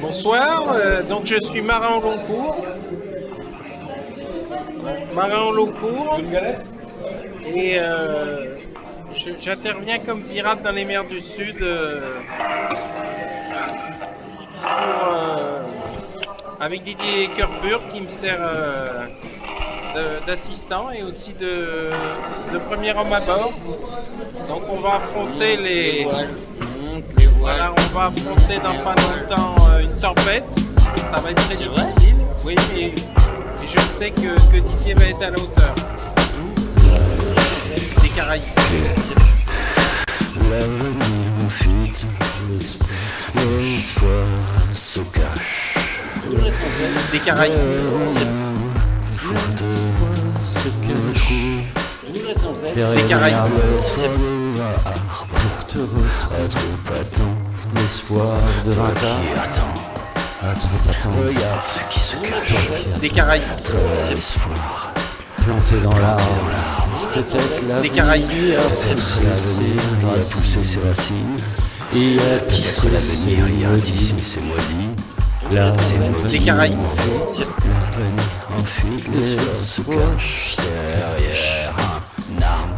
Bonsoir, euh, donc je suis marin au long cours. Marin au long cours. Et euh, j'interviens comme pirate dans les mers du Sud euh, avec Didier Kerpur qui me sert d'assistant et aussi de, de premier homme à bord. Donc on va affronter les... On va affronter dans pas longtemps euh, une tempête. Ça va être très difficile. Oui, et, et je sais que, que Didier va être à la hauteur. Des Caraïbes. L'avenir fuite, l'espoir se cache. Des Caraïbes. Faute se cache. Des Caraïbes. À temps. L'espoir de qui attends, à trop attendre. regarde ce qui se cache. Des Caraïbes. L'espoir planté dans l'arbre. Peut-être la Des Caraïbes. Peut-être l'avenir va pousser ses racines. Et à titre L'avenir, il y a d'ici, c'est. L'avenir Des Caraïbes. L'avenir en fuite, l'espoir se cache derrière un arme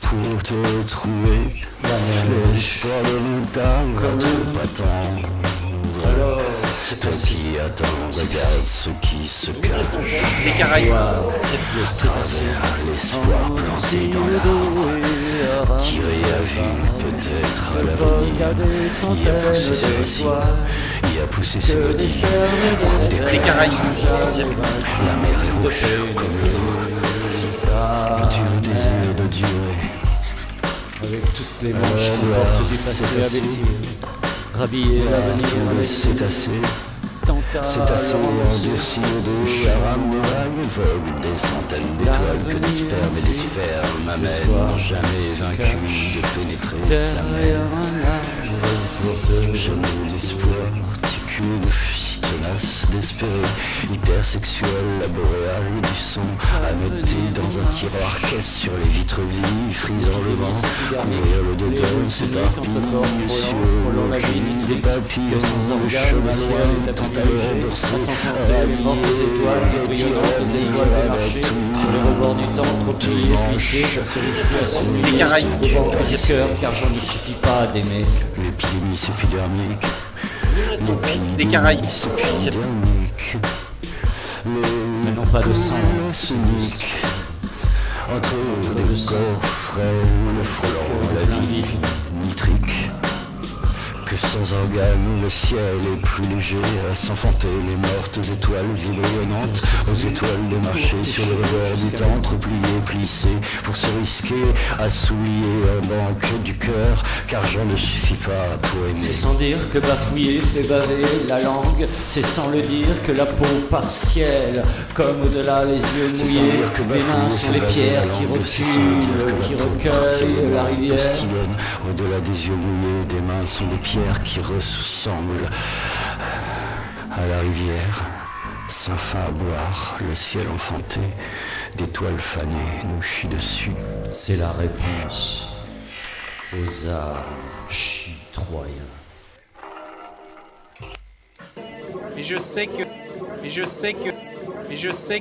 pour te trouver. L'espoir de montagne comme trop attendre. Alors, c'est qui attends, regarde ce qui se cache. Des Caraïbes. Travers l'espoir planté dans l'arbre, tiré à vue peut-être à l'avenir. Il a poussé ses racines, il a poussé ses maudits. Des Caraïbes. La mer est rouge comme le vent. Tu de durer. Avec toutes les manches qu'on porte du passé à. Rhabiller l'avenir c'est assez. C'est assez endurci au à rame vague, vogue des centaines d'étoiles que des spermes et des spermes jamais vaincu de pénétrer sa mère. arbre. Je n'ai d'espoir, ticule de fille tenace d'espérer, hypersexuel, laboréal du son, noter dans un tiroir caisse sur les vitres vives, frisant le vent, courir le dedans, c'est parti, sur le cri des papillons, le chemin loin, tant à l'heure, À s'enfanter, les mortes étoiles, étoiles des marchés, sur les rebords du temps, trop pliés, plissés, se se Des Caraïbes. Le cœur, car j'en ne suffit pas d'aimer. L'épidermis épidermique, l'épidermis Des Caraïbes. épidermique, Mais non pas de sang. cynique, entre les coffrets, le frelon, la vie nitrique. Que sans organes, le ciel est plus léger à s'enfanter les mortes étoiles vibronnantes aux étoiles des marchés sur le rebord du temps, repliées, plissées, pour se risquer à souiller un banque du cœur, car j'en ne suffit pas pour aimer. C'est sans dire que bafouiller fait baver la langue, c'est sans le dire que la peau partielle, comme au-delà les yeux mouillés, les mains sont fait les pierres qui reculent, qui recueillent la rivière. Au-delà des yeux mouillés, des mains sont des pierres qui ressemblent à la rivière. Sans fin à boire, le ciel enfanté, d'étoiles fanées nous chie dessus. C'est la réponse aux arts chitroyens. Et je sais que... Et je sais que... Et je sais